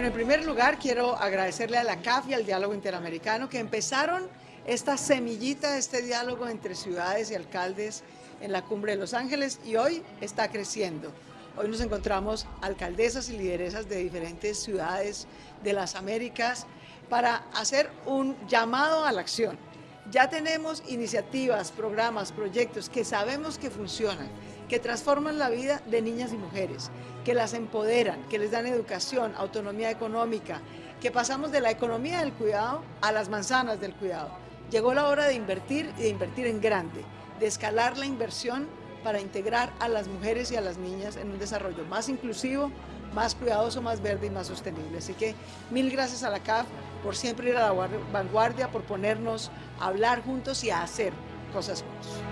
Bueno, en primer lugar quiero agradecerle a la CAF y al Diálogo Interamericano que empezaron esta semillita, este diálogo entre ciudades y alcaldes en la Cumbre de Los Ángeles y hoy está creciendo. Hoy nos encontramos alcaldesas y lideresas de diferentes ciudades de las Américas para hacer un llamado a la acción. Ya tenemos iniciativas, programas, proyectos que sabemos que funcionan, que transforman la vida de niñas y mujeres, que las empoderan, que les dan educación, autonomía económica, que pasamos de la economía del cuidado a las manzanas del cuidado. Llegó la hora de invertir y de invertir en grande, de escalar la inversión para integrar a las mujeres y a las niñas en un desarrollo más inclusivo, más cuidadoso, más verde y más sostenible. Así que mil gracias a la CAF por siempre ir a la vanguardia, por ponernos a hablar juntos y a hacer cosas juntos.